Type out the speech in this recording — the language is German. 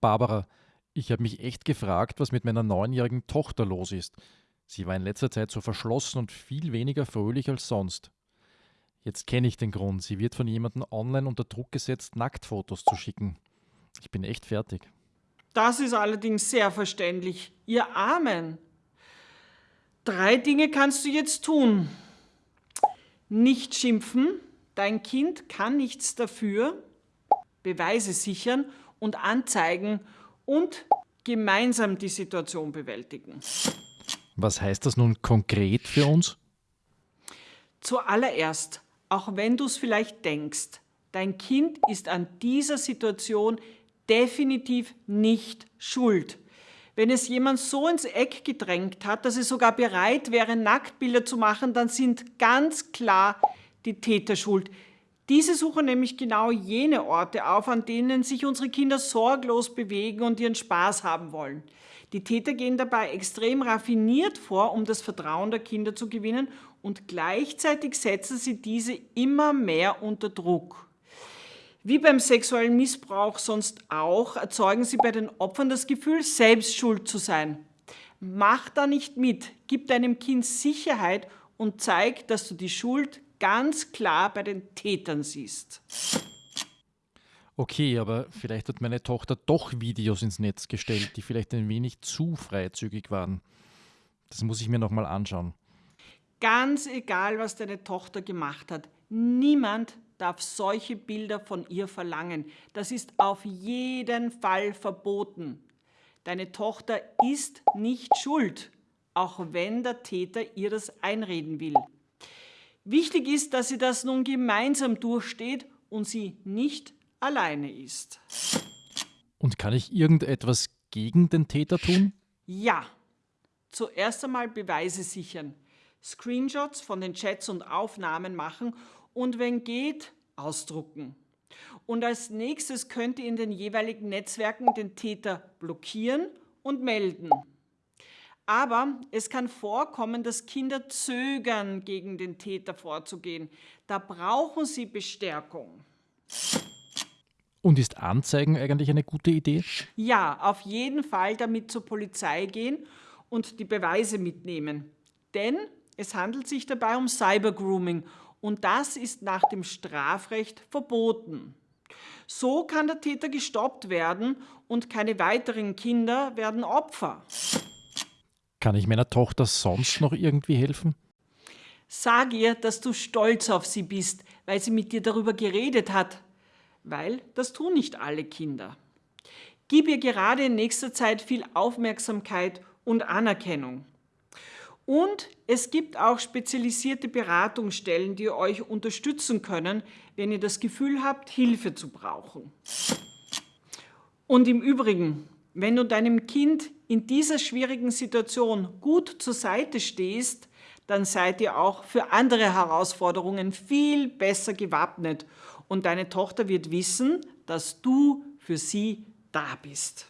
Barbara, ich habe mich echt gefragt, was mit meiner neunjährigen Tochter los ist. Sie war in letzter Zeit so verschlossen und viel weniger fröhlich als sonst. Jetzt kenne ich den Grund. Sie wird von jemandem online unter Druck gesetzt, Nacktfotos zu schicken. Ich bin echt fertig. Das ist allerdings sehr verständlich. Ihr Armen. Drei Dinge kannst du jetzt tun. Nicht schimpfen, dein Kind kann nichts dafür, Beweise sichern und anzeigen und gemeinsam die Situation bewältigen. Was heißt das nun konkret für uns? Zuallererst, auch wenn du es vielleicht denkst, dein Kind ist an dieser Situation definitiv nicht schuld. Wenn es jemand so ins Eck gedrängt hat, dass es sogar bereit wäre, Nacktbilder zu machen, dann sind ganz klar die Täter schuld. Diese suchen nämlich genau jene Orte auf, an denen sich unsere Kinder sorglos bewegen und ihren Spaß haben wollen. Die Täter gehen dabei extrem raffiniert vor, um das Vertrauen der Kinder zu gewinnen und gleichzeitig setzen sie diese immer mehr unter Druck. Wie beim sexuellen Missbrauch sonst auch, erzeugen sie bei den Opfern das Gefühl, selbst schuld zu sein. Mach da nicht mit, gib deinem Kind Sicherheit und zeig, dass du die Schuld ganz klar bei den Tätern siehst. Okay, aber vielleicht hat meine Tochter doch Videos ins Netz gestellt, die vielleicht ein wenig zu freizügig waren. Das muss ich mir nochmal anschauen. Ganz egal, was deine Tochter gemacht hat, niemand darf solche Bilder von ihr verlangen. Das ist auf jeden Fall verboten. Deine Tochter ist nicht schuld, auch wenn der Täter ihr das einreden will. Wichtig ist, dass sie das nun gemeinsam durchsteht und sie nicht alleine ist. Und kann ich irgendetwas gegen den Täter tun? Ja. Zuerst einmal Beweise sichern, Screenshots von den Chats und Aufnahmen machen und wenn geht, ausdrucken. Und als nächstes könnt ihr in den jeweiligen Netzwerken den Täter blockieren und melden. Aber es kann vorkommen, dass Kinder zögern, gegen den Täter vorzugehen. Da brauchen sie Bestärkung. Und ist Anzeigen eigentlich eine gute Idee? Ja, auf jeden Fall damit zur Polizei gehen und die Beweise mitnehmen. Denn es handelt sich dabei um Cybergrooming und das ist nach dem Strafrecht verboten. So kann der Täter gestoppt werden und keine weiteren Kinder werden Opfer. Kann ich meiner Tochter sonst noch irgendwie helfen? Sag ihr, dass du stolz auf sie bist, weil sie mit dir darüber geredet hat. Weil das tun nicht alle Kinder. Gib ihr gerade in nächster Zeit viel Aufmerksamkeit und Anerkennung. Und es gibt auch spezialisierte Beratungsstellen, die euch unterstützen können, wenn ihr das Gefühl habt, Hilfe zu brauchen. Und im Übrigen, wenn du deinem Kind in dieser schwierigen Situation gut zur Seite stehst, dann seid ihr auch für andere Herausforderungen viel besser gewappnet und deine Tochter wird wissen, dass du für sie da bist.